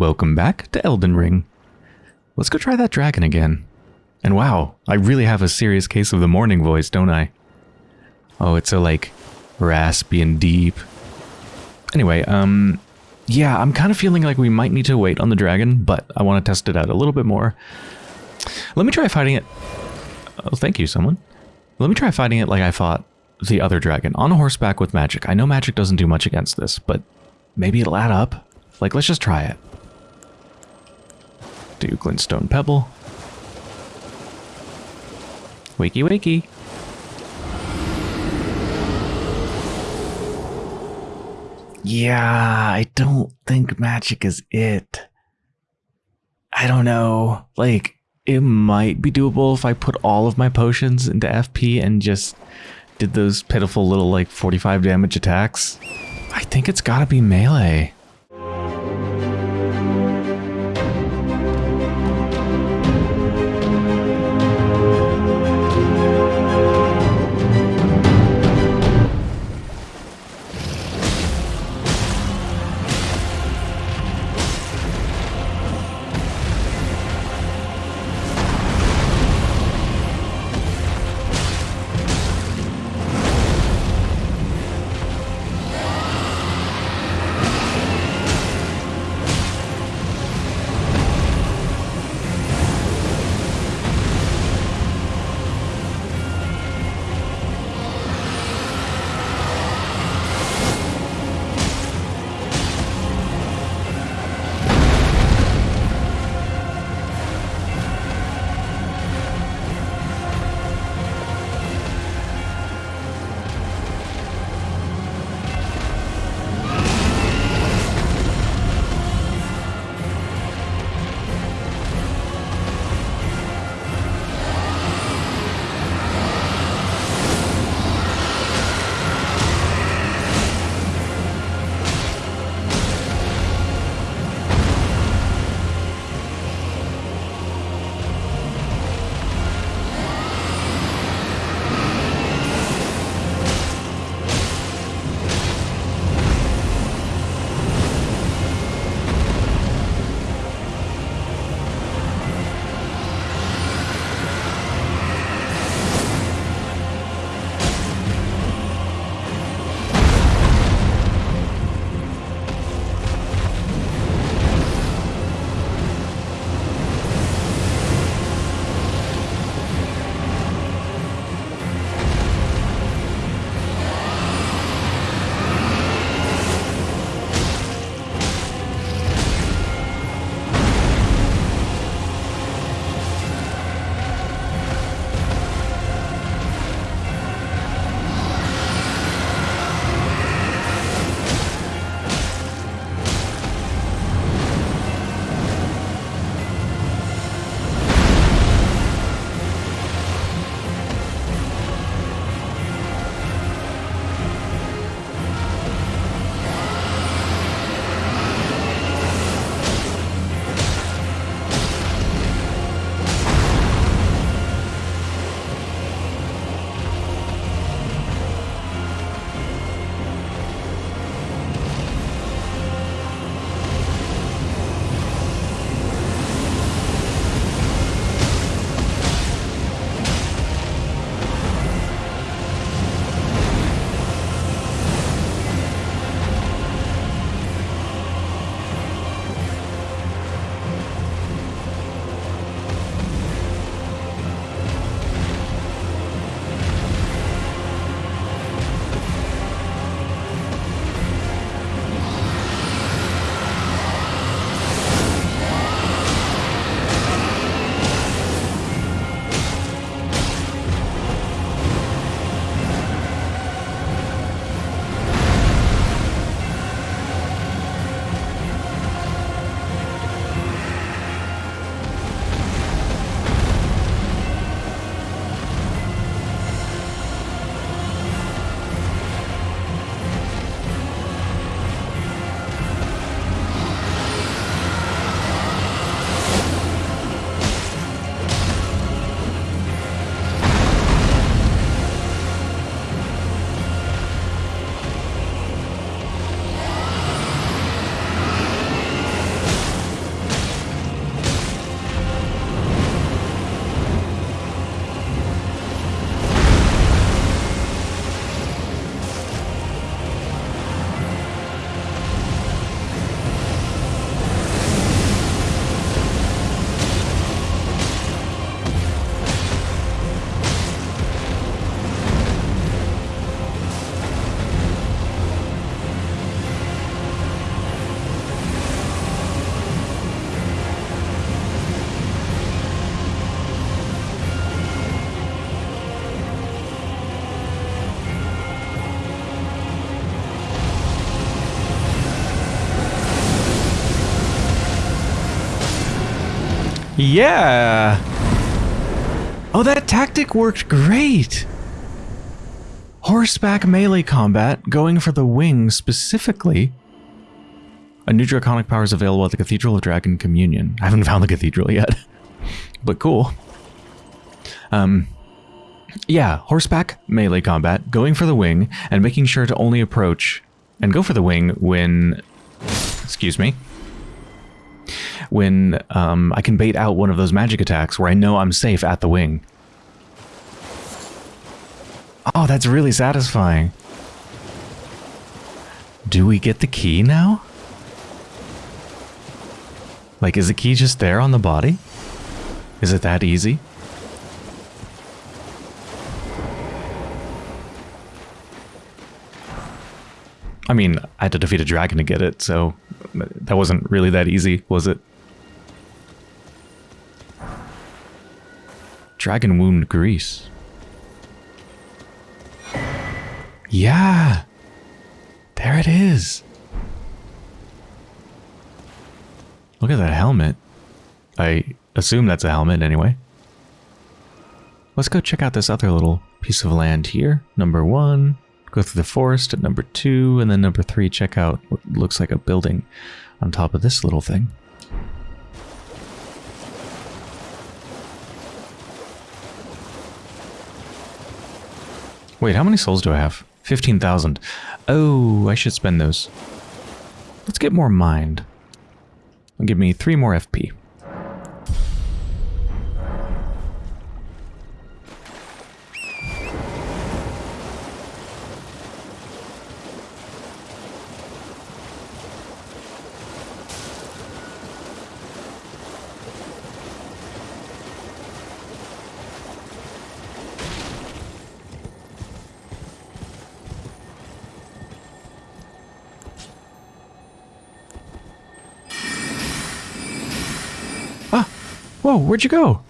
Welcome back to Elden Ring. Let's go try that dragon again. And wow, I really have a serious case of the morning voice, don't I? Oh, it's so like raspy and deep. Anyway, um, yeah, I'm kind of feeling like we might need to wait on the dragon, but I want to test it out a little bit more. Let me try fighting it. Oh, thank you, someone. Let me try fighting it like I fought the other dragon, on horseback with magic. I know magic doesn't do much against this, but maybe it'll add up. Like, let's just try it. Do glintstone pebble. Wakey wakey. Yeah, I don't think magic is it. I don't know. Like, it might be doable if I put all of my potions into FP and just did those pitiful little, like, 45 damage attacks. I think it's gotta be melee. Yeah! Oh, that tactic worked great! Horseback melee combat, going for the wing specifically. A new draconic power is available at the Cathedral of Dragon Communion. I haven't found the cathedral yet, but cool. Um, yeah, horseback melee combat, going for the wing, and making sure to only approach and go for the wing when, excuse me, when um, I can bait out one of those magic attacks where I know I'm safe at the wing. Oh, that's really satisfying. Do we get the key now? Like, is the key just there on the body? Is it that easy? I mean, I had to defeat a dragon to get it, so that wasn't really that easy, was it? Dragonwound Grease. Yeah! There it is! Look at that helmet. I assume that's a helmet anyway. Let's go check out this other little piece of land here. Number one, go through the forest at number two, and then number three, check out what looks like a building on top of this little thing. Wait, how many souls do I have? 15,000. Oh, I should spend those. Let's get more mind. Give me three more FP. Whoa, where'd you go?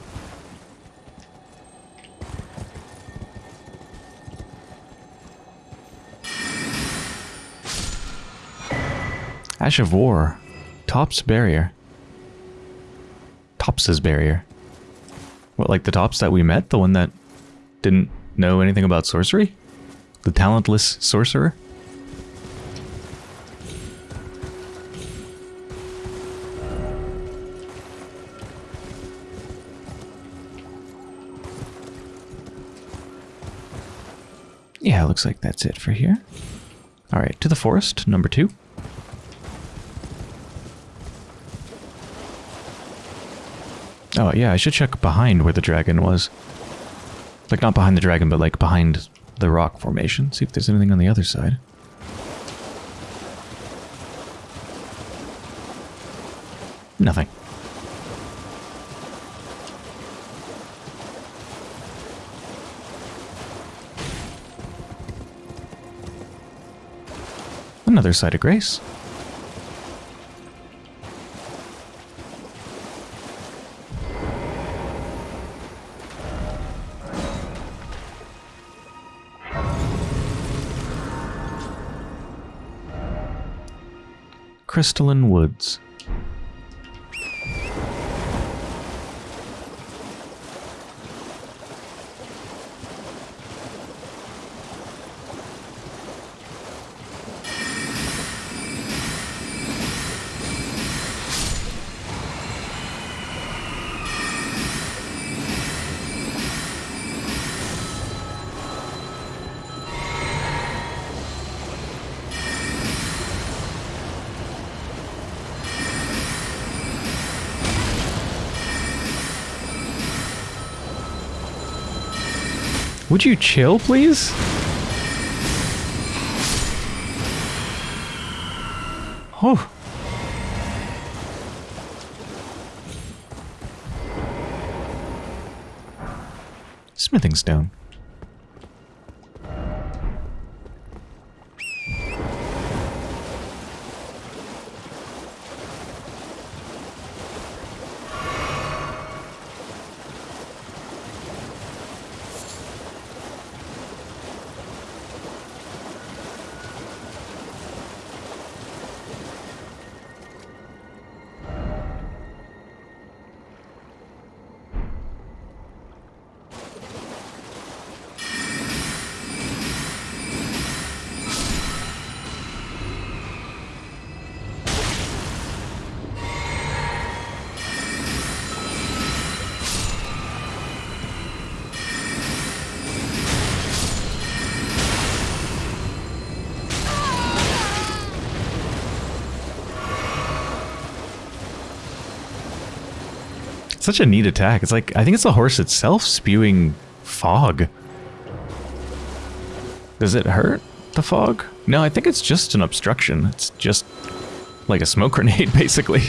Ash of War. Thops barrier. Thops's barrier. What, like the Thops that we met? The one that didn't know anything about sorcery? The talentless sorcerer? Yeah, looks like that's it for here. All right, to the forest, number two. Oh, yeah, I should check behind where the dragon was. Like, not behind the dragon, but like behind the rock formation. See if there's anything on the other side. Nothing. Another site of grace. Crystalline Woods. Would you chill, please? Oh. Smithing stone. Such a neat attack. It's like, I think it's the horse itself spewing fog. Does it hurt, the fog? No, I think it's just an obstruction. It's just like a smoke grenade, basically.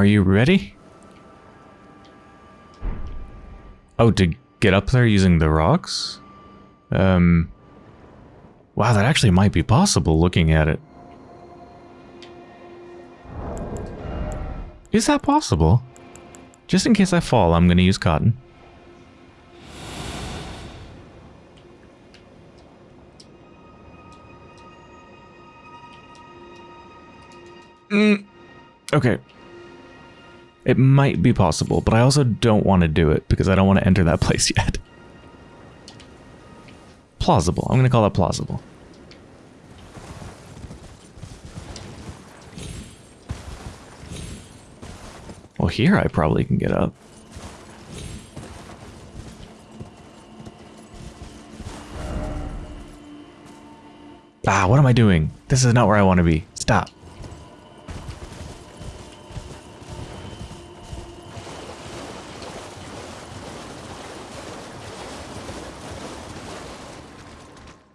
Are you ready? Oh, to get up there using the rocks? Um... Wow, that actually might be possible looking at it. Is that possible? Just in case I fall, I'm going to use cotton. Mm. Okay. It might be possible, but I also don't want to do it because I don't want to enter that place yet. Plausible. I'm going to call that plausible. Well, here I probably can get up. Ah, what am I doing? This is not where I want to be. Stop.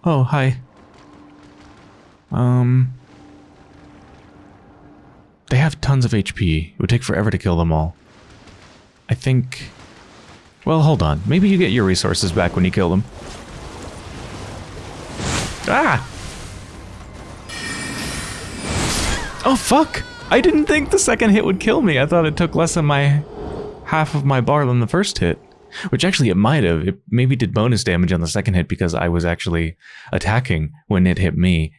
Oh, hi. Um... They have tons of HP. It would take forever to kill them all. I think... Well, hold on. Maybe you get your resources back when you kill them. Ah! Oh, fuck! I didn't think the second hit would kill me. I thought it took less than my... half of my bar than the first hit. Which actually it might have. It maybe did bonus damage on the second hit because I was actually attacking when it hit me.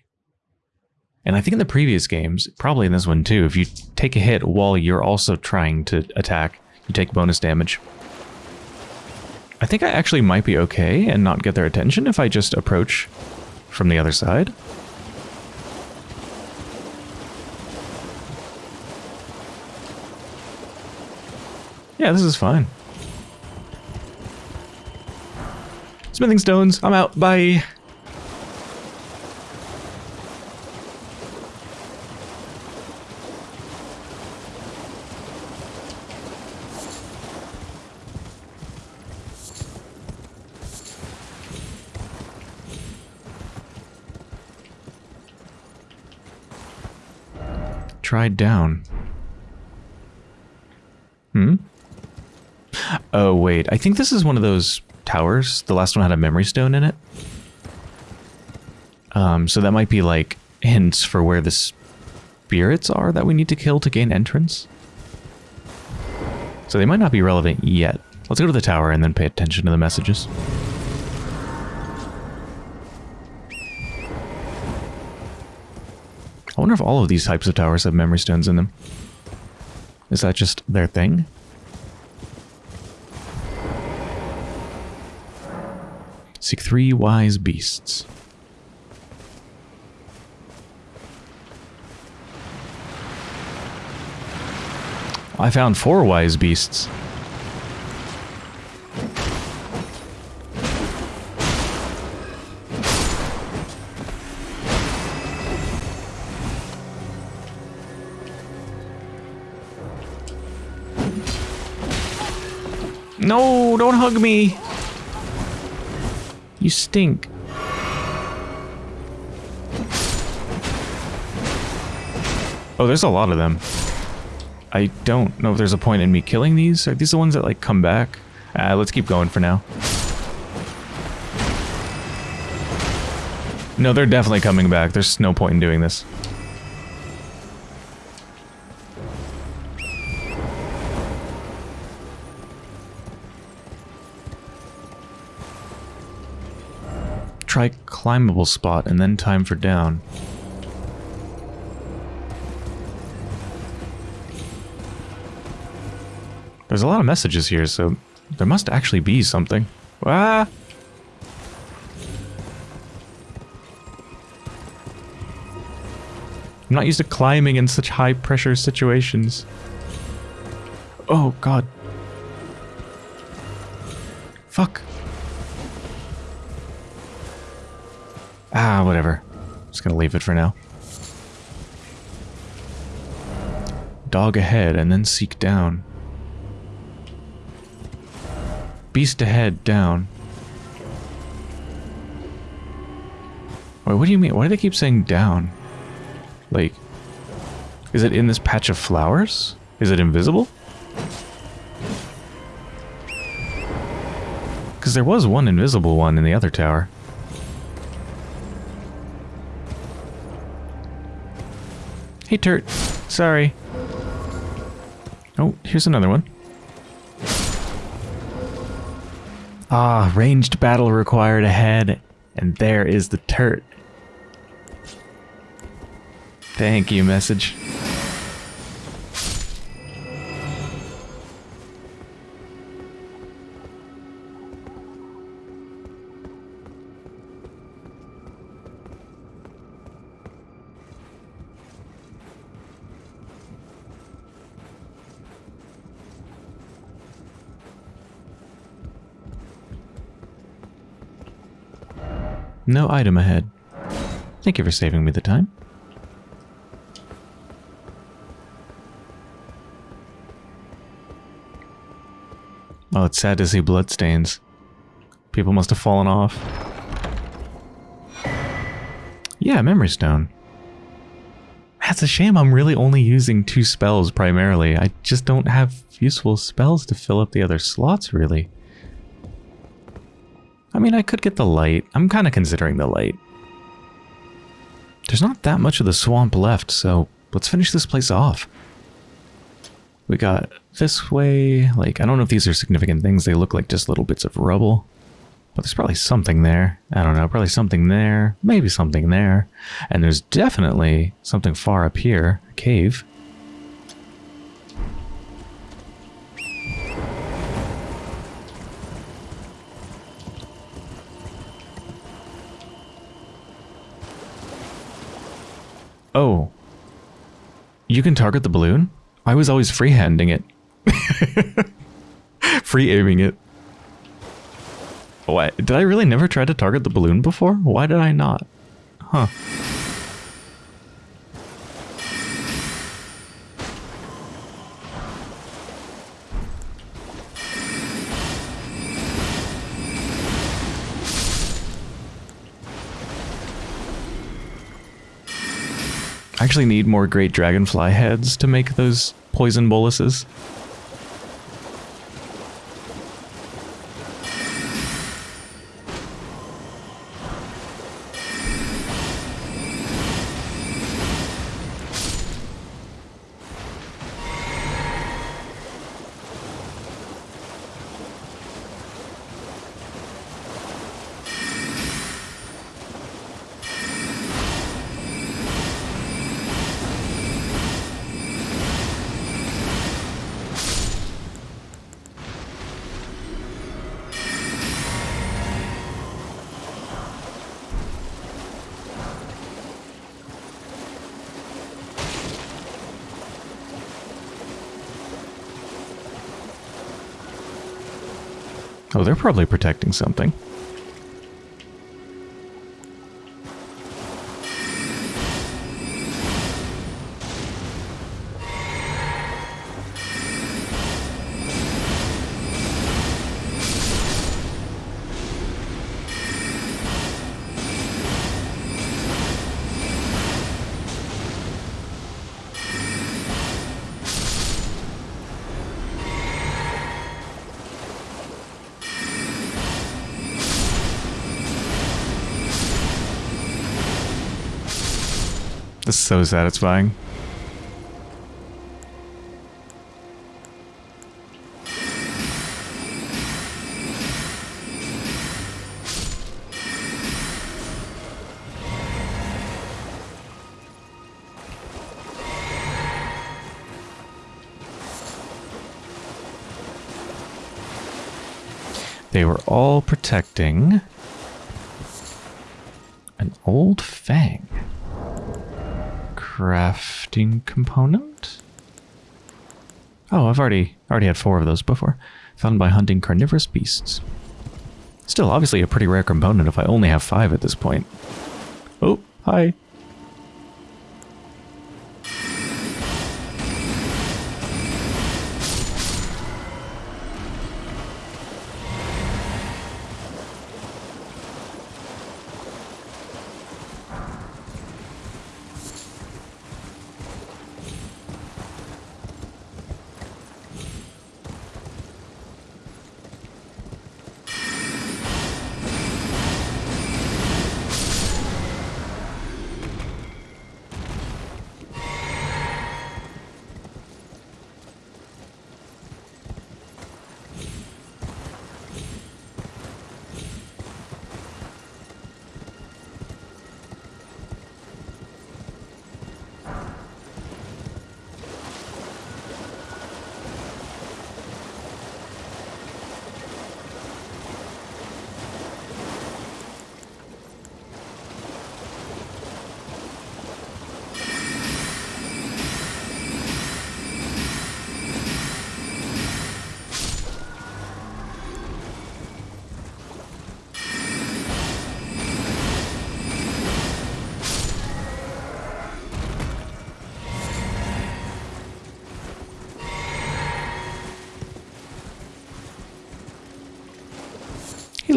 And I think in the previous games, probably in this one too, if you take a hit while you're also trying to attack, you take bonus damage. I think I actually might be okay and not get their attention if I just approach from the other side. Yeah, this is fine. Smithing stones. I'm out. Bye. Tried down. Hmm? Oh, wait. I think this is one of those towers. The last one had a memory stone in it. Um, so that might be like hints for where the spirits are that we need to kill to gain entrance. So they might not be relevant yet. Let's go to the tower and then pay attention to the messages. I wonder if all of these types of towers have memory stones in them. Is that just their thing? Seek three wise beasts. I found four wise beasts. No, don't hug me. You stink. Oh, there's a lot of them. I don't know if there's a point in me killing these. Are these the ones that, like, come back? Uh, let's keep going for now. No, they're definitely coming back. There's no point in doing this. Try climbable spot and then time for down. There's a lot of messages here, so there must actually be something. Ah! I'm not used to climbing in such high pressure situations. Oh, God. Fuck. Ah, whatever. Just gonna leave it for now. Dog ahead and then seek down. Beast ahead, down. Wait, what do you mean? Why do they keep saying down? Like, is it in this patch of flowers? Is it invisible? Because there was one invisible one in the other tower. Hey, Turt. Sorry. Oh, here's another one. Ah, ranged battle required ahead. And there is the Turt. Thank you, message. No item ahead. Thank you for saving me the time. Oh, it's sad to see bloodstains. People must have fallen off. Yeah, Memory Stone. That's a shame I'm really only using two spells primarily. I just don't have useful spells to fill up the other slots, really. I mean, I could get the light. I'm kind of considering the light. There's not that much of the swamp left, so let's finish this place off. We got this way, like, I don't know if these are significant things. They look like just little bits of rubble. But there's probably something there. I don't know, probably something there. Maybe something there. And there's definitely something far up here. A cave. Oh. You can target the balloon? I was always freehanding it. Free aiming it. Why? Did I really never try to target the balloon before? Why did I not? Huh. Actually need more great dragonfly heads to make those poison boluses. Oh, they're probably protecting something. Satisfying. They were all protecting an old fang crafting component? Oh, I've already already had four of those before. Found by hunting carnivorous beasts. Still, obviously a pretty rare component if I only have five at this point. Oh, hi.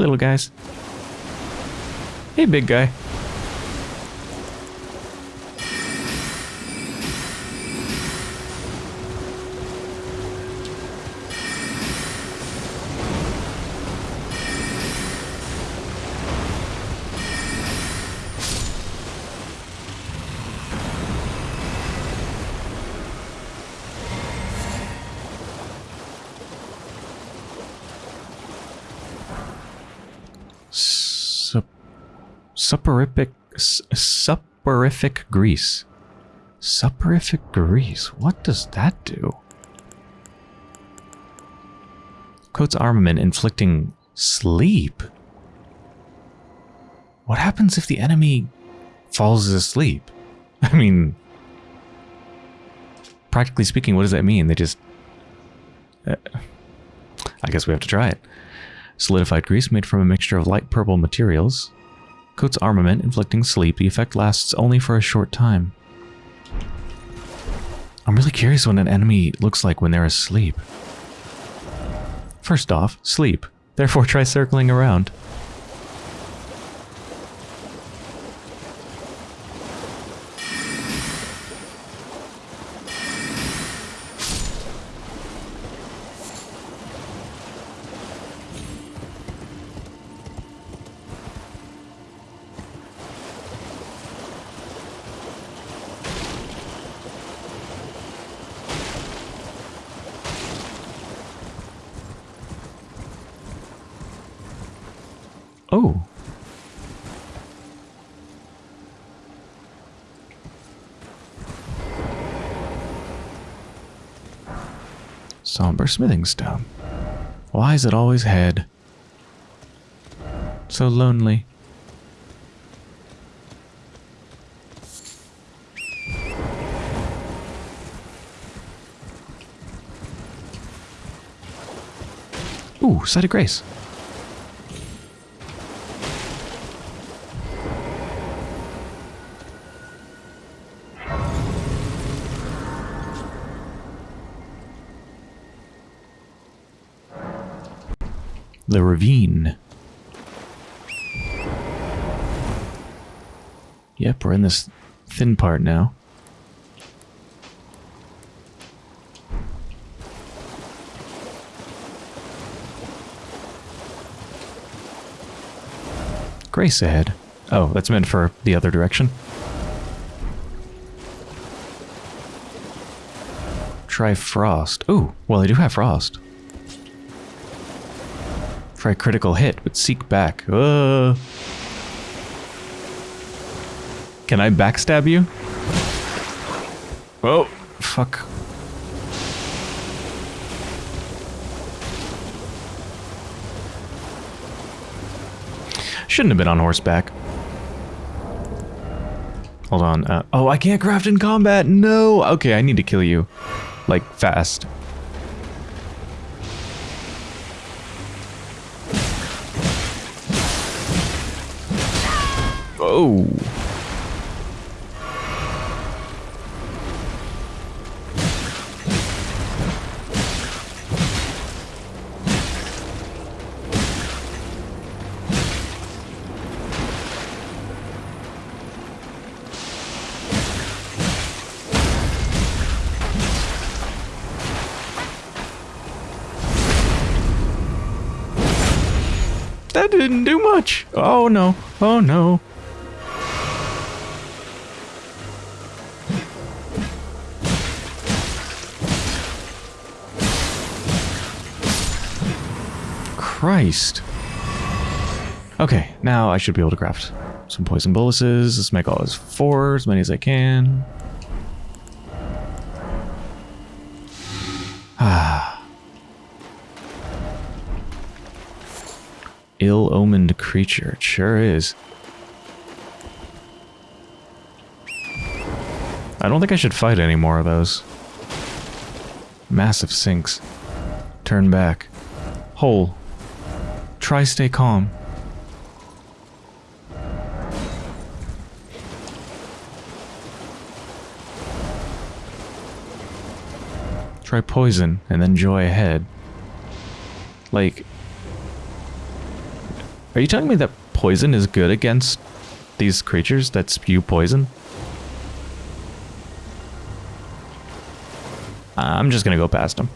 Little guys. Hey, big guy. Soporific, s- grease. Soporific grease. What does that do? Coats armament inflicting sleep. What happens if the enemy falls asleep? I mean, practically speaking, what does that mean? They just. Uh, I guess we have to try it. Solidified grease made from a mixture of light purple materials. Coats armament, inflicting sleep. The effect lasts only for a short time. I'm really curious what an enemy looks like when they're asleep. First off, sleep. Therefore, try circling around. Oh. Somber smithing stone. Why is it always head? So lonely. Ooh, site of grace. The ravine. Yep, we're in this thin part now. Grace ahead. Oh, that's meant for the other direction. Try frost. Ooh, well, I do have frost. Try critical hit, but seek back. Uh. Can I backstab you? Oh, fuck. Shouldn't have been on horseback. Hold on. Uh, oh, I can't craft in combat. No. Okay, I need to kill you. Like, fast. That didn't do much. Oh no. Oh no. Christ. Okay, now I should be able to craft some poison boluses. Let's make all as four, as many as I can. Ah. Ill-omened creature. It sure is. I don't think I should fight any more of those. Massive sinks. Turn back. Hole. Try stay calm. Try poison and then joy ahead. Like, are you telling me that poison is good against these creatures that spew poison? I'm just gonna go past them.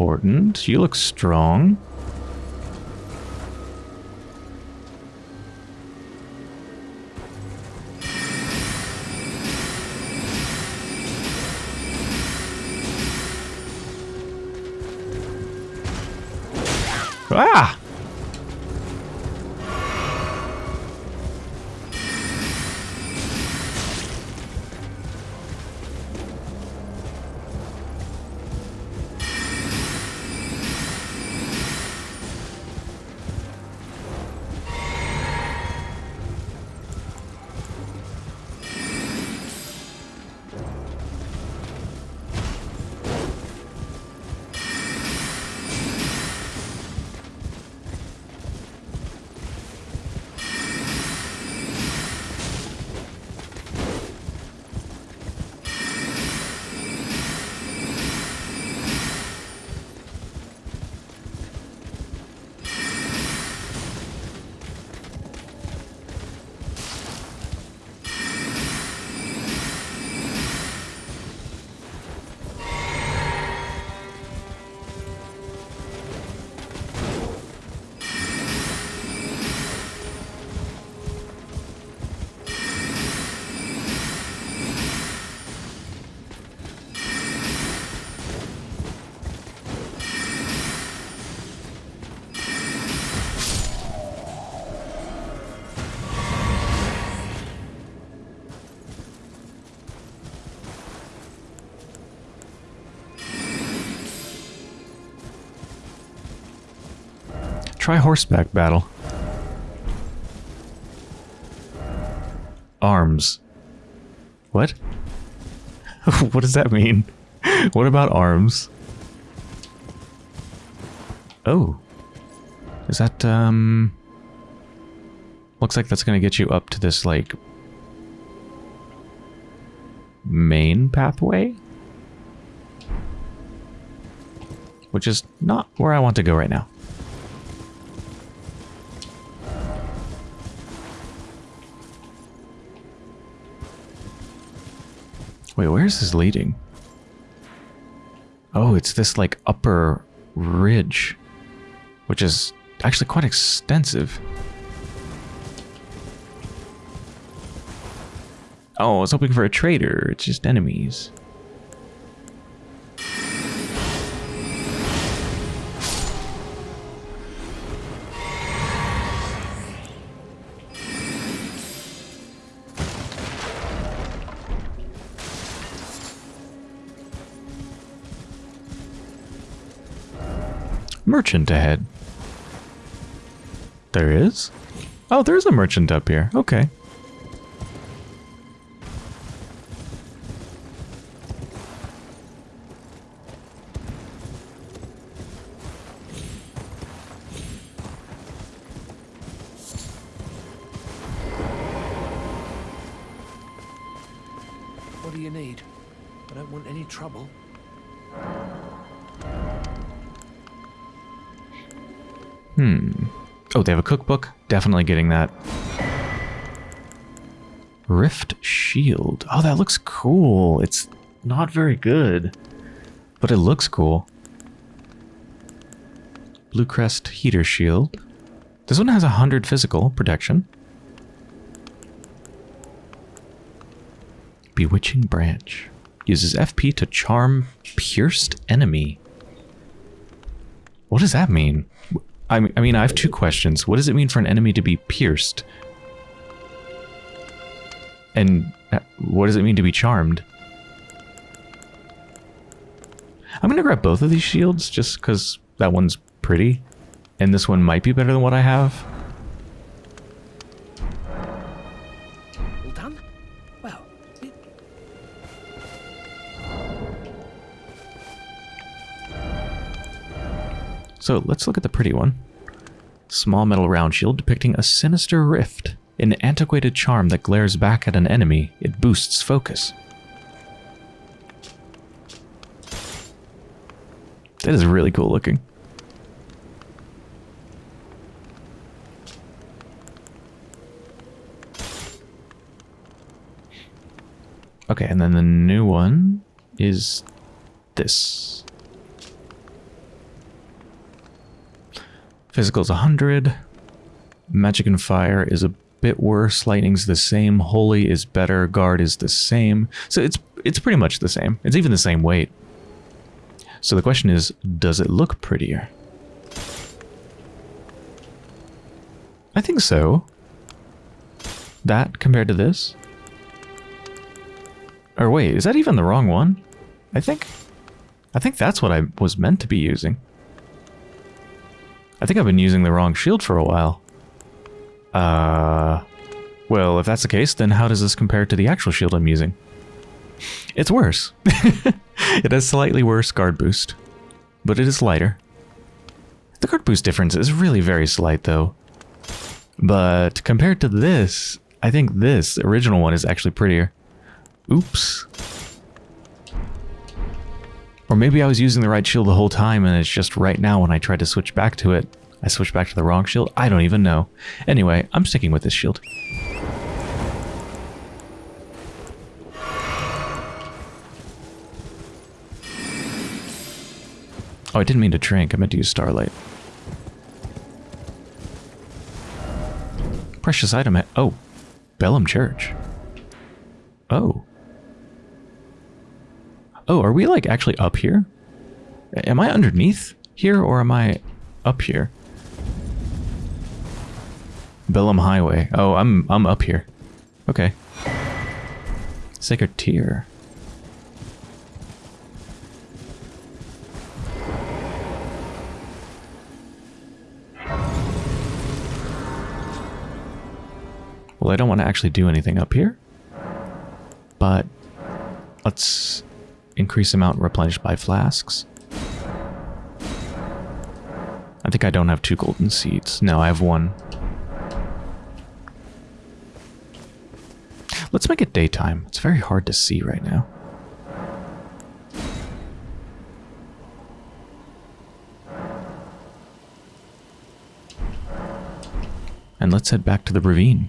Important. You look strong. Try horseback battle. Arms. What? what does that mean? what about arms? Oh. Is that, um... Looks like that's gonna get you up to this, like... Main pathway? Which is not where I want to go right now. Wait, where is this leading? Oh, it's this like upper ridge, which is actually quite extensive. Oh, I was hoping for a traitor. It's just enemies. Merchant ahead. There is? Oh, there's a merchant up here. Okay. Oh, they have a cookbook? Definitely getting that. Rift Shield. Oh, that looks cool. It's not very good, but it looks cool. Blue Crest Heater Shield. This one has 100 physical protection. Bewitching Branch. Uses FP to charm pierced enemy. What does that mean? I mean, I mean, I have two questions. What does it mean for an enemy to be pierced? And uh, what does it mean to be charmed? I'm going to grab both of these shields just because that one's pretty. And this one might be better than what I have. So let's look at the pretty one. Small metal round shield depicting a sinister rift. An antiquated charm that glares back at an enemy. It boosts focus. That is really cool looking. Okay, and then the new one is this. Physical is 100. Magic and Fire is a bit worse. Lightning's the same. Holy is better. Guard is the same. So it's it's pretty much the same. It's even the same weight. So the question is, does it look prettier? I think so. That compared to this? Or wait, is that even the wrong one? I think... I think that's what I was meant to be using. I think I've been using the wrong shield for a while. Uh... Well, if that's the case, then how does this compare to the actual shield I'm using? It's worse. it has slightly worse guard boost, but it is lighter. The guard boost difference is really very slight, though. But compared to this, I think this original one is actually prettier. Oops. Or maybe I was using the right shield the whole time and it's just right now when I tried to switch back to it, I switched back to the wrong shield? I don't even know. Anyway, I'm sticking with this shield. Oh, I didn't mean to drink. I meant to use Starlight. Precious item. Oh, Bellum Church. Oh. Oh, are we like actually up here? Am I underneath here or am I up here? Bellum Highway. Oh, I'm I'm up here. Okay. Sacred Tear. Well, I don't want to actually do anything up here. But let's increase amount replenished by flasks. I think I don't have two golden seeds. No, I have one. Let's make it daytime. It's very hard to see right now. And let's head back to the ravine.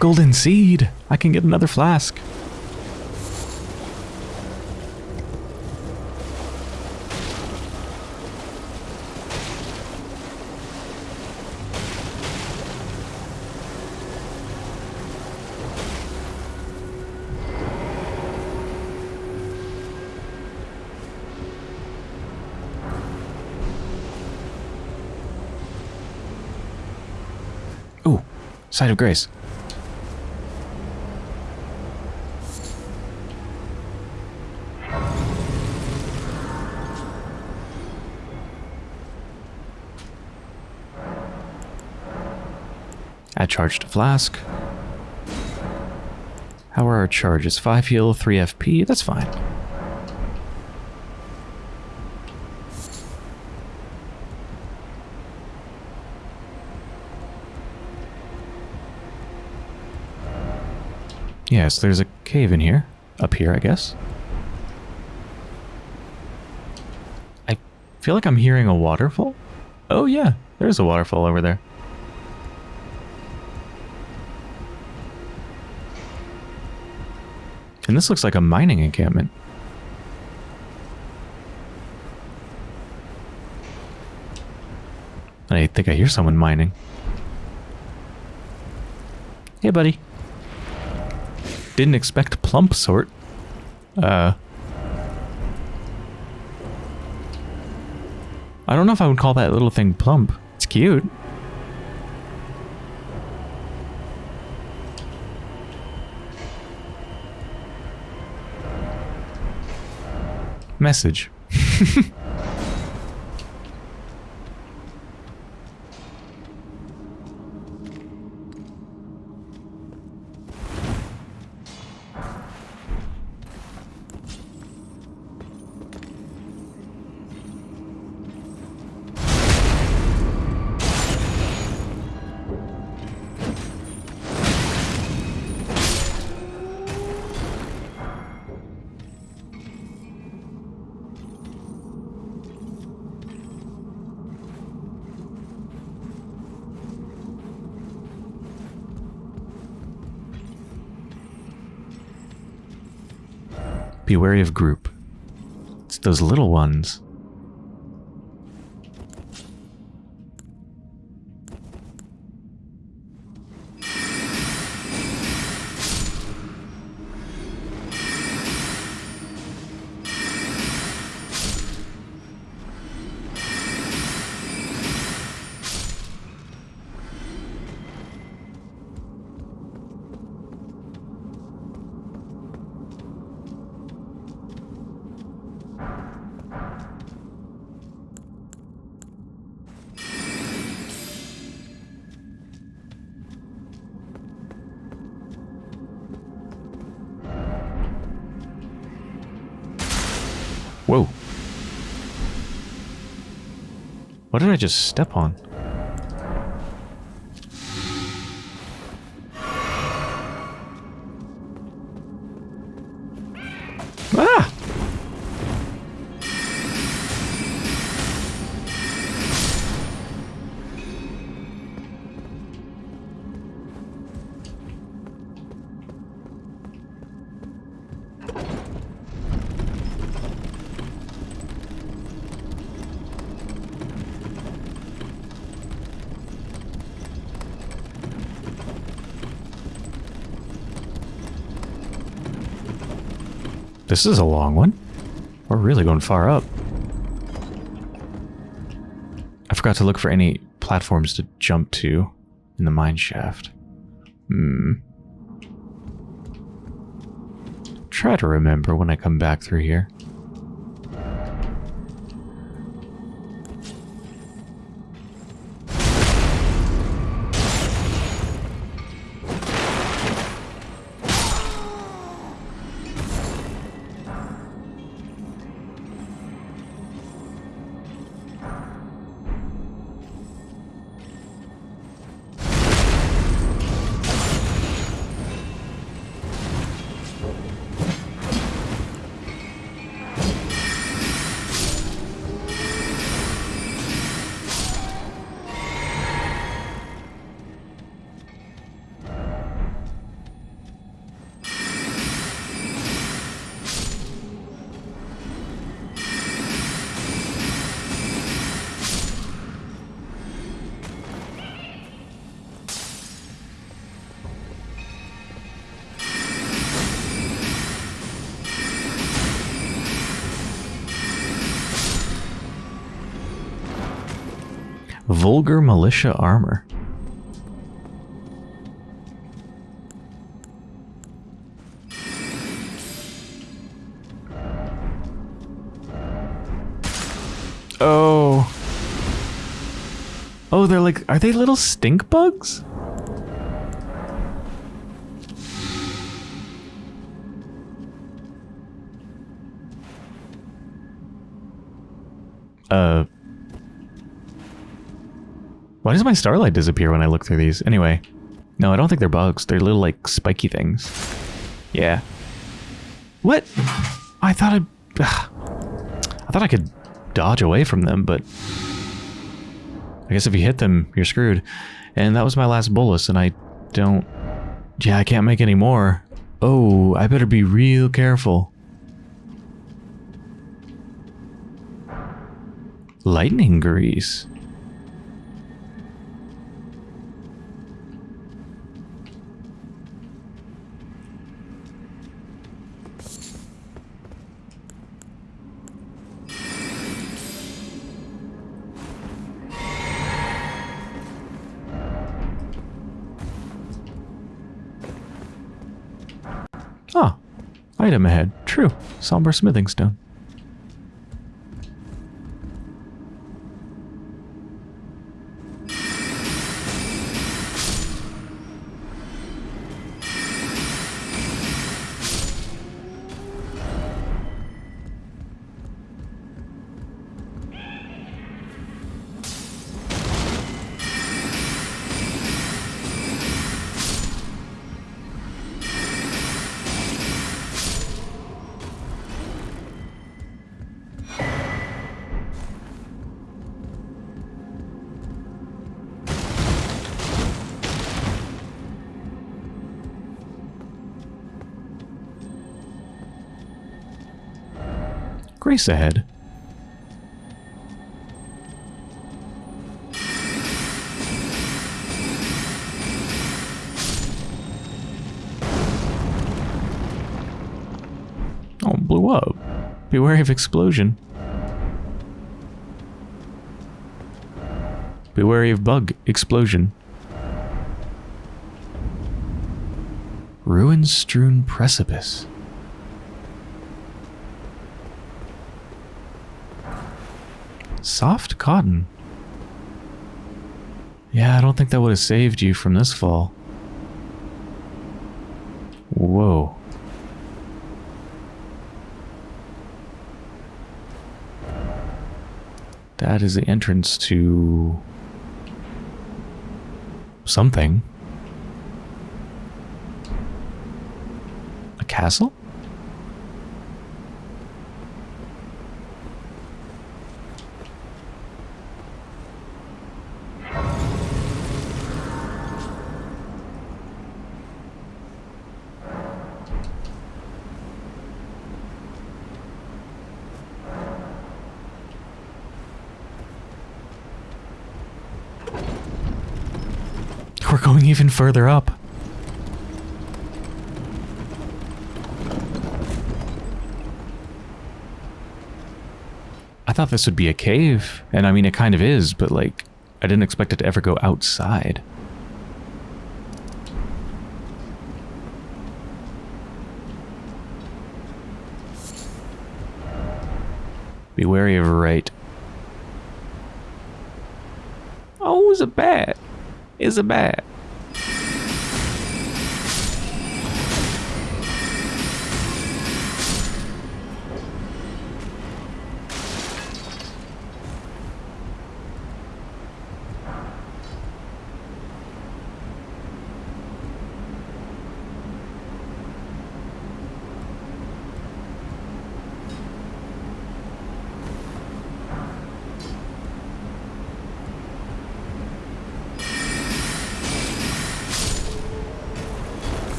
Golden seed! I can get another flask. Ooh, site of Grace. Flask. How are our charges? 5 heal, 3 FP? That's fine. Yes, there's a cave in here. Up here, I guess. I feel like I'm hearing a waterfall. Oh yeah, there's a waterfall over there. And this looks like a mining encampment. I think I hear someone mining. Hey, buddy. Didn't expect plump sort. Uh... I don't know if I would call that little thing plump. It's cute. Message. Be wary of group. It's those little ones. Just step on? This is a long one. We're really going far up. I forgot to look for any platforms to jump to in the mine shaft. Hmm. Try to remember when I come back through here. militia armor. Oh. Oh, they're like, are they little stink bugs? Why does my starlight disappear when I look through these? Anyway. No, I don't think they're bugs. They're little, like, spiky things. Yeah. What? I thought I'd... Ugh. I thought I could dodge away from them, but... I guess if you hit them, you're screwed. And that was my last bolus, and I don't... Yeah, I can't make any more. Oh, I better be real careful. Lightning grease. Item ahead. True. Somber smithing stone. Ahead. Oh, blew up. Be wary of explosion. Be wary of bug explosion. Ruin strewn precipice. Soft cotton. Yeah, I don't think that would have saved you from this fall. Whoa. That is the entrance to something. A castle? We're going even further up. I thought this would be a cave, and I mean it kind of is, but like, I didn't expect it to ever go outside. Be wary of a right. Oh, it's a bat. It's a bat.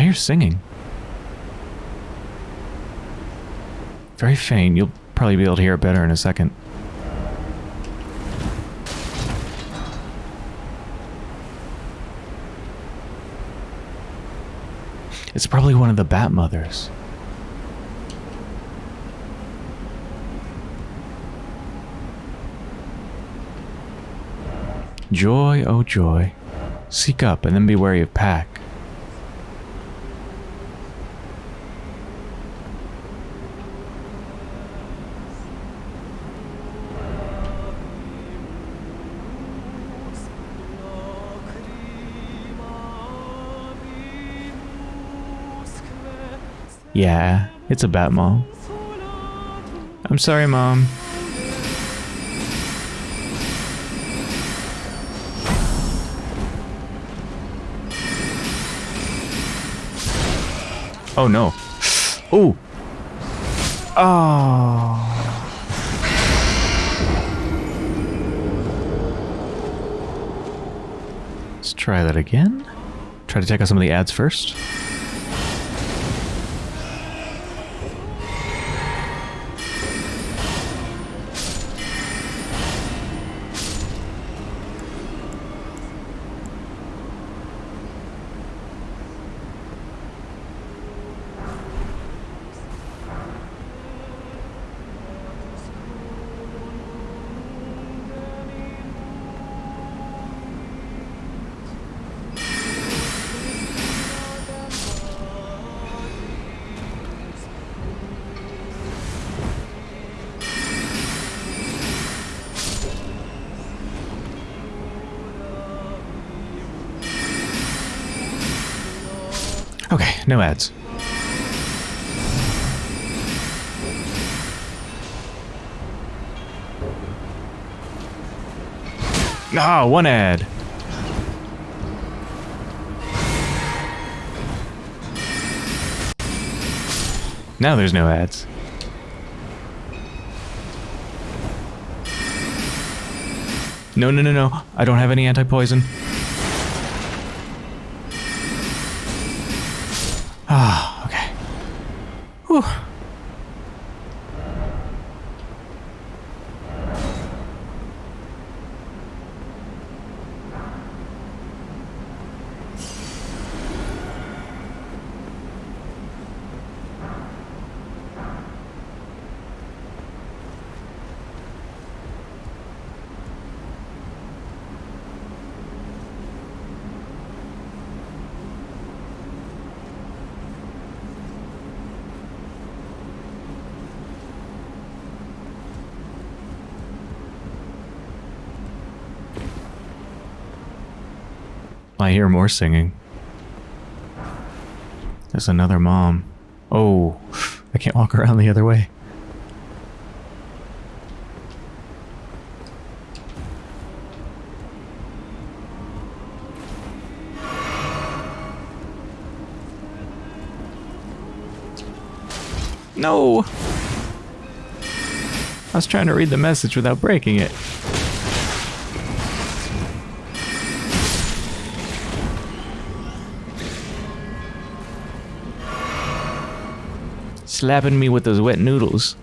I hear singing. Very faint. You'll probably be able to hear it better in a second. It's probably one of the Bat Mothers. Joy, oh joy. Seek up and then be wary of pack. Yeah, it's a bat mom. I'm sorry, mom. Oh no. Oh. Oh. Let's try that again. Try to check out some of the ads first. Okay, no ads. Ah, one ad. Now there's no ads. No, no, no, no. I don't have any anti-poison. I hear more singing. There's another mom. Oh, I can't walk around the other way. No! I was trying to read the message without breaking it. Slapping me with those wet noodles.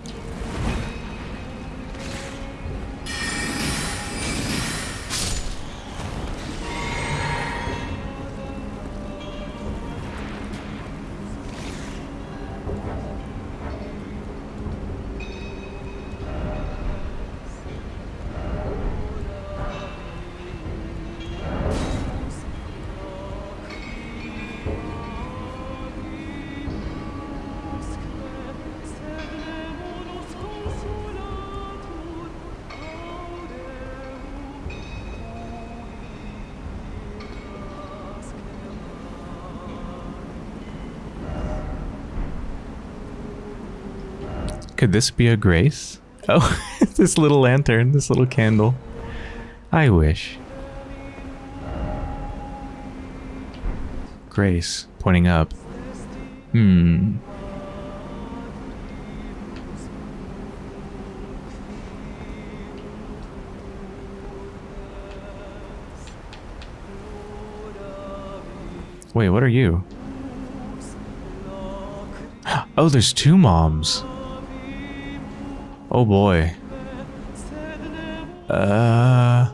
Could this be a grace? Oh, this little lantern, this little candle. I wish. Grace, pointing up. Hmm. Wait, what are you? Oh, there's two moms. Oh boy. Uh.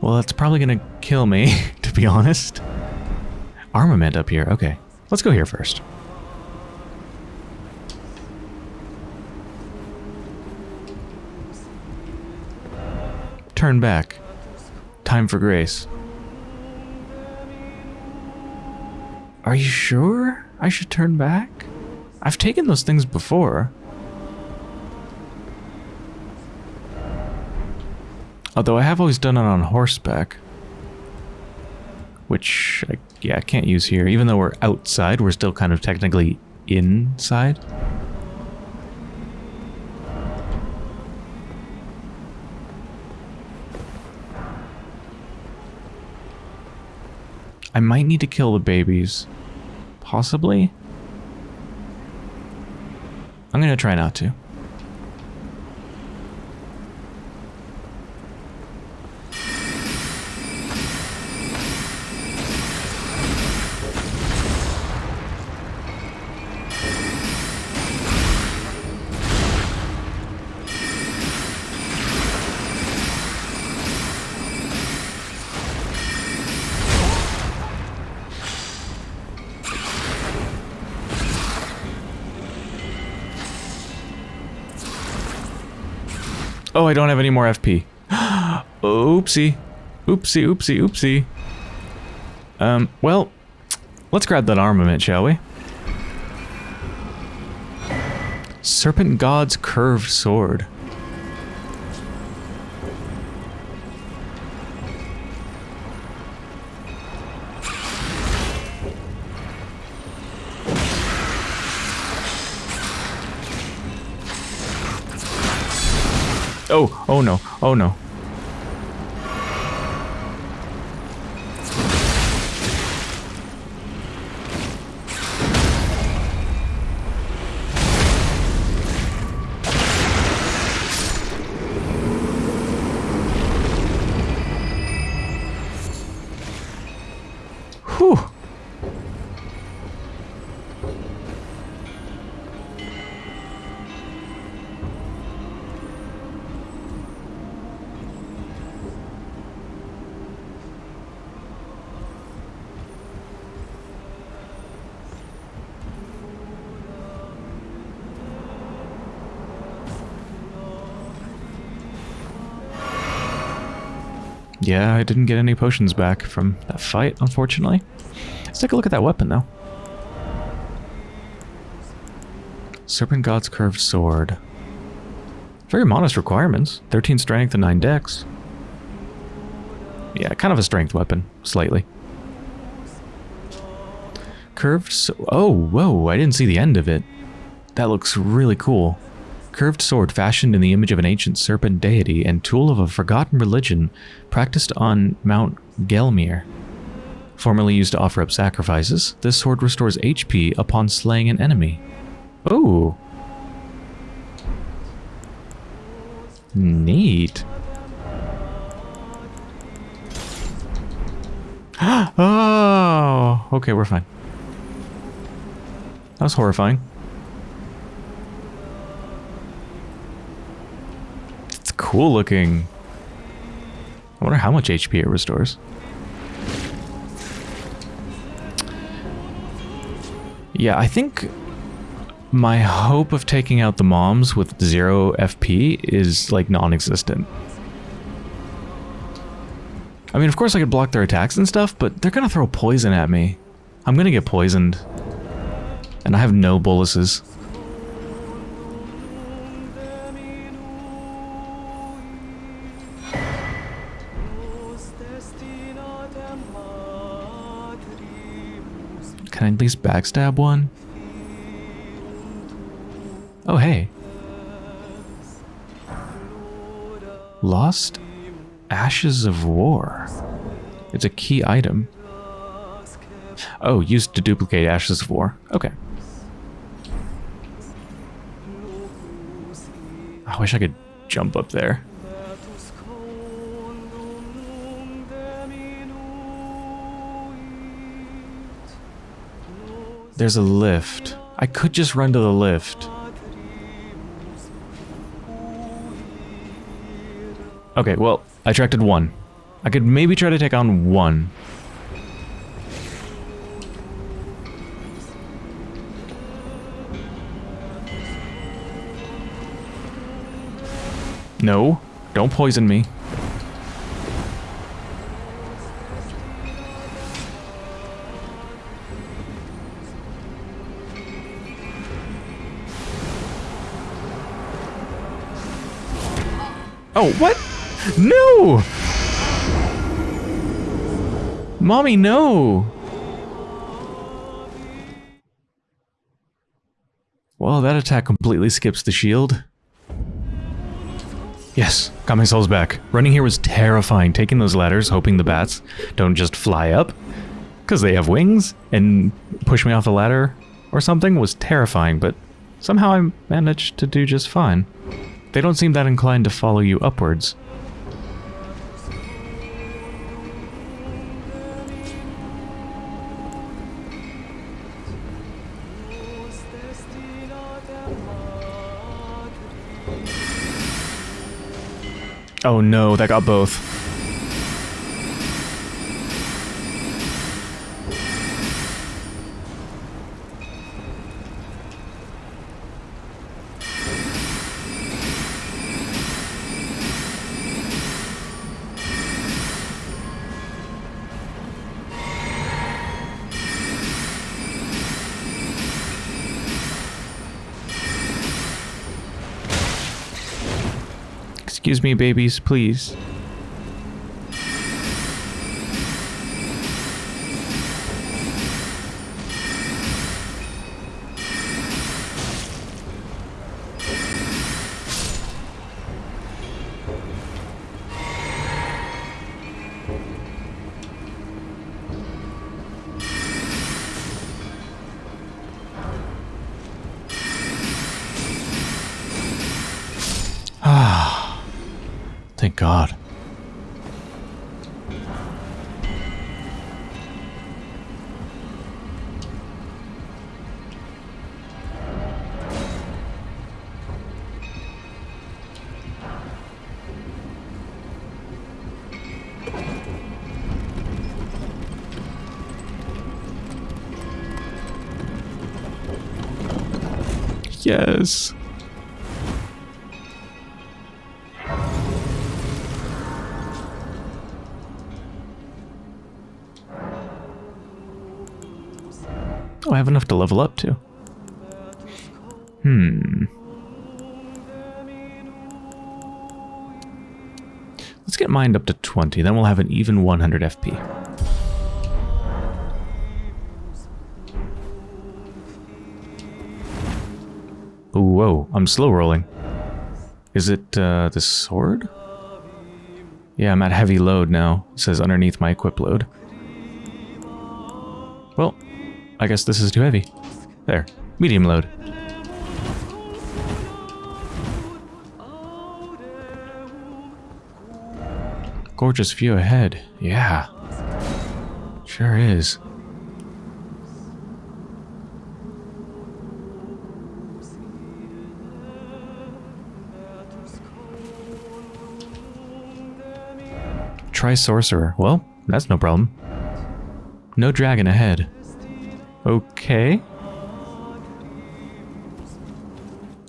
Well, that's probably gonna kill me, to be honest. Armament up here. Okay. Let's go here first. Turn back. Time for grace. Are you sure I should turn back? I've taken those things before. Although I have always done it on horseback. Which, I, yeah, I can't use here. Even though we're outside, we're still kind of technically inside. I might need to kill the babies. Possibly? I'm gonna try not to. Oh, I don't have any more FP. oopsie. Oopsie, oopsie, oopsie. Um, well, let's grab that armament, shall we? Serpent God's Curved Sword. Oh, no, oh no. Yeah, I didn't get any potions back from that fight, unfortunately. Let's take a look at that weapon, though. Serpent God's Curved Sword. Very modest requirements. 13 strength and 9 dex. Yeah, kind of a strength weapon, slightly. Curved so Oh, whoa, I didn't see the end of it. That looks really cool. Curved sword fashioned in the image of an ancient serpent deity and tool of a forgotten religion practiced on Mount Gelmir. Formerly used to offer up sacrifices, this sword restores HP upon slaying an enemy. Oh. Neat. oh, okay, we're fine. That was horrifying. It's cool looking. I wonder how much HP it restores. Yeah, I think my hope of taking out the moms with zero FP is like non-existent. I mean, of course I could block their attacks and stuff, but they're gonna throw poison at me. I'm gonna get poisoned. And I have no boluses. Can I at least backstab one? Oh, hey. Lost Ashes of War. It's a key item. Oh, used to duplicate Ashes of War. Okay. I wish I could jump up there. There's a lift. I could just run to the lift. Okay, well, I attracted one. I could maybe try to take on one. No, don't poison me. Oh, what? No! Mommy, no! Well, that attack completely skips the shield. Yes, got my souls back. Running here was terrifying, taking those ladders, hoping the bats don't just fly up, because they have wings, and push me off the ladder or something was terrifying, but somehow I managed to do just fine. They don't seem that inclined to follow you upwards. Oh no, that got both. Excuse me, babies, please. Oh, I have enough to level up to. Hmm. Let's get mind up to 20, then we'll have an even 100 FP. Whoa, I'm slow rolling. Is it uh, the sword? Yeah, I'm at heavy load now. It says underneath my equip load. Well, I guess this is too heavy. There, medium load. Gorgeous view ahead. Yeah. Sure is. Try Sorcerer. Well, that's no problem. No dragon ahead. Okay.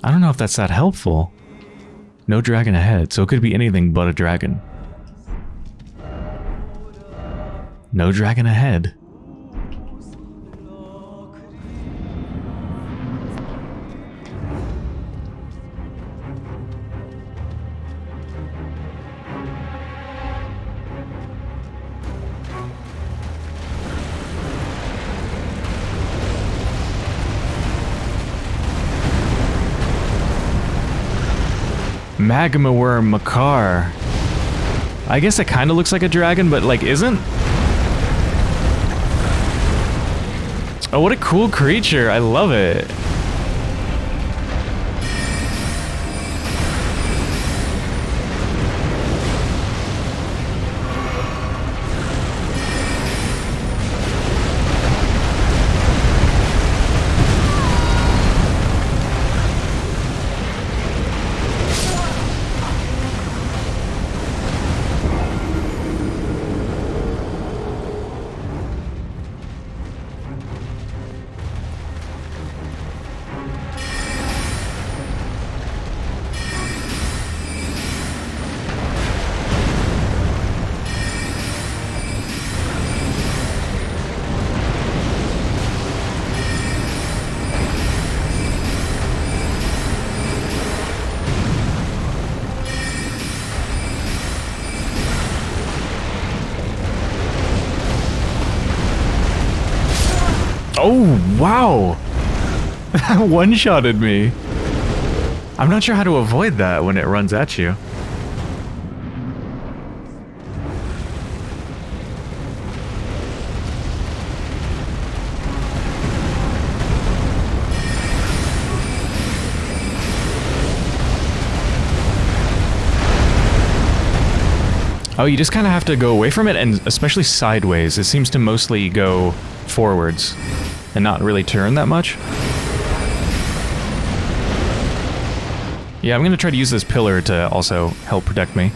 I don't know if that's that helpful. No dragon ahead, so it could be anything but a dragon. No dragon ahead. Magma Wyrm Makar. I guess it kind of looks like a dragon, but like isn't. Oh, what a cool creature. I love it. Wow! One-shotted me. I'm not sure how to avoid that when it runs at you. Oh, you just kind of have to go away from it, and especially sideways. It seems to mostly go forwards and not really turn that much. Yeah, I'm going to try to use this pillar to also help protect me.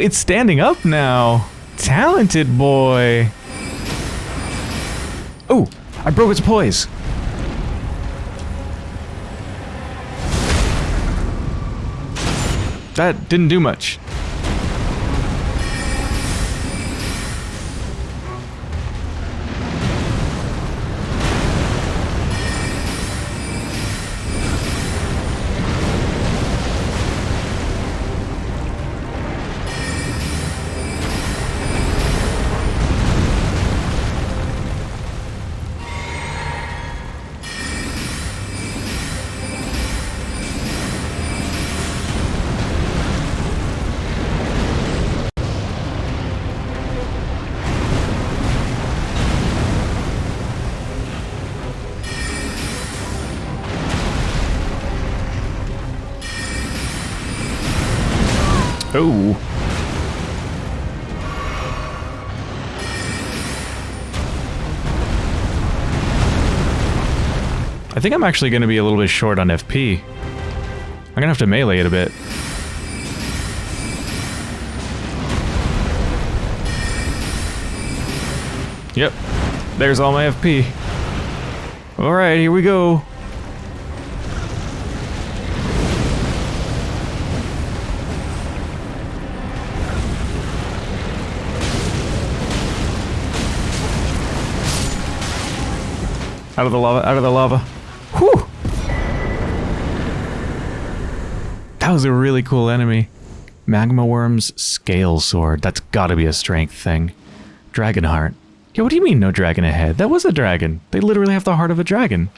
It's standing up now. Talented boy. Oh, I broke its poise. That didn't do much. I think I'm actually going to be a little bit short on FP. I'm going to have to melee it a bit. Yep. There's all my FP. Alright, here we go. Out of the lava, out of the lava. Whew! That was a really cool enemy. Magma Wyrm's Scale Sword. That's gotta be a strength thing. Dragon Heart. Yeah, what do you mean no dragon ahead? That was a dragon. They literally have the heart of a dragon.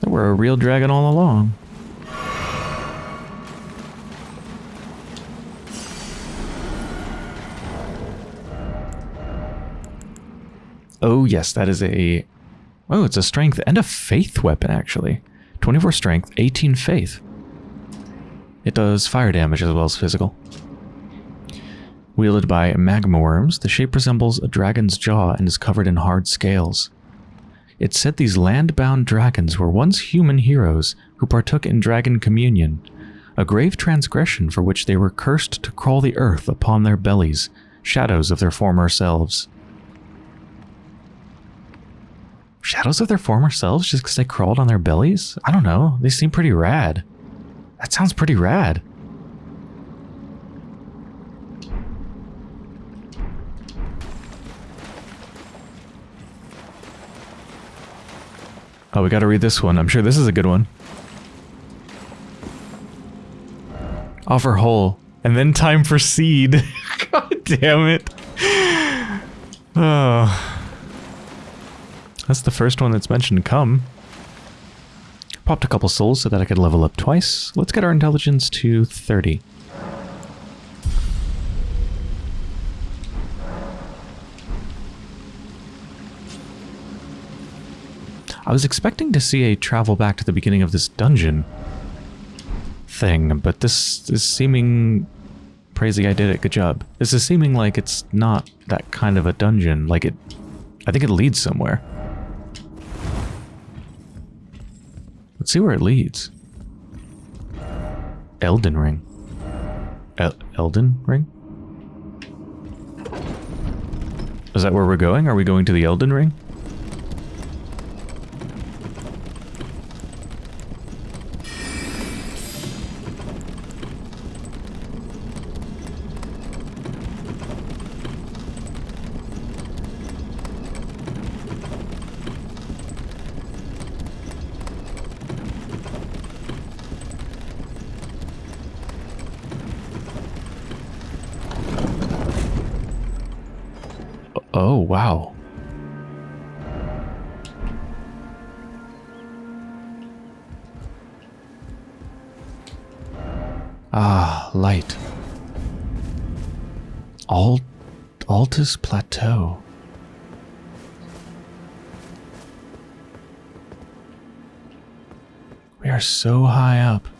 They were a real dragon all along. Oh, yes, that is a... Oh, it's a strength and a faith weapon, actually. 24 strength, 18 faith. It does fire damage as well as physical. Wielded by magma wyrms, the shape resembles a dragon's jaw and is covered in hard scales. It's said these land-bound dragons were once human heroes who partook in dragon communion, a grave transgression for which they were cursed to crawl the earth upon their bellies, shadows of their former selves. Shadows of their former selves just because they crawled on their bellies? I don't know. They seem pretty rad. That sounds pretty rad. Oh, we gotta read this one. I'm sure this is a good one. Offer whole. And then time for seed. God damn it. Oh. That's the first one that's mentioned come. Popped a couple souls so that I could level up twice. Let's get our intelligence to 30. I was expecting to see a travel back to the beginning of this dungeon thing, but this is seeming... Crazy, I did it, good job. This is seeming like it's not that kind of a dungeon, like it... I think it leads somewhere. Let's see where it leads. Elden Ring. El Elden Ring? Is that where we're going? Are we going to the Elden Ring? Altus Plateau. We are so high up.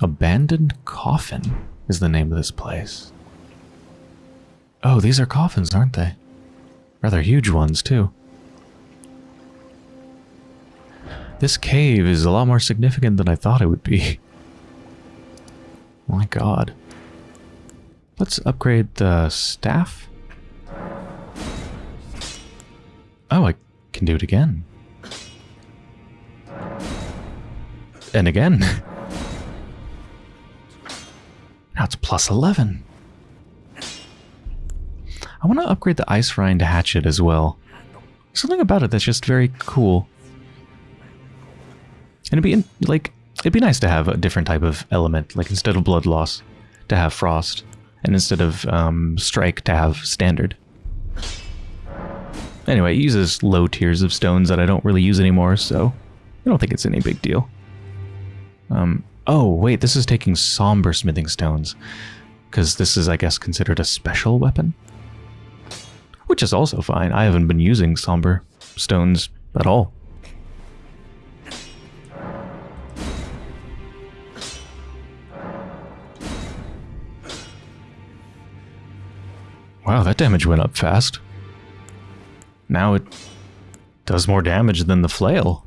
Abandoned Coffin is the name of this place. Oh, these are coffins, aren't they? Rather huge ones, too. This cave is a lot more significant than I thought it would be. My god. Let's upgrade the staff. Oh, I can do it again. And again. Now it's plus 11. I want to upgrade the Icerind Hatchet as well. Something about it that's just very cool. And it'd be, in, like, it'd be nice to have a different type of element, like instead of Blood Loss, to have Frost, and instead of um, Strike, to have Standard. Anyway, it uses low tiers of stones that I don't really use anymore, so I don't think it's any big deal. Um, Oh, wait, this is taking somber smithing stones. Because this is, I guess, considered a special weapon? Which is also fine. I haven't been using somber stones at all. Wow, that damage went up fast. Now it does more damage than the flail.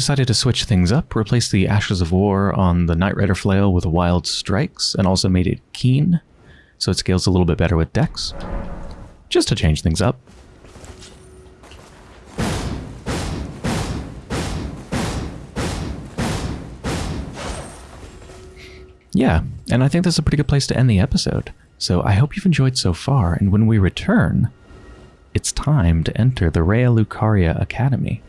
Decided to switch things up, replaced the Ashes of War on the Nightrider Flail with Wild Strikes, and also made it keen, so it scales a little bit better with Dex. Just to change things up. Yeah, and I think that's a pretty good place to end the episode. So I hope you've enjoyed so far, and when we return, it's time to enter the Raya Lucaria Academy.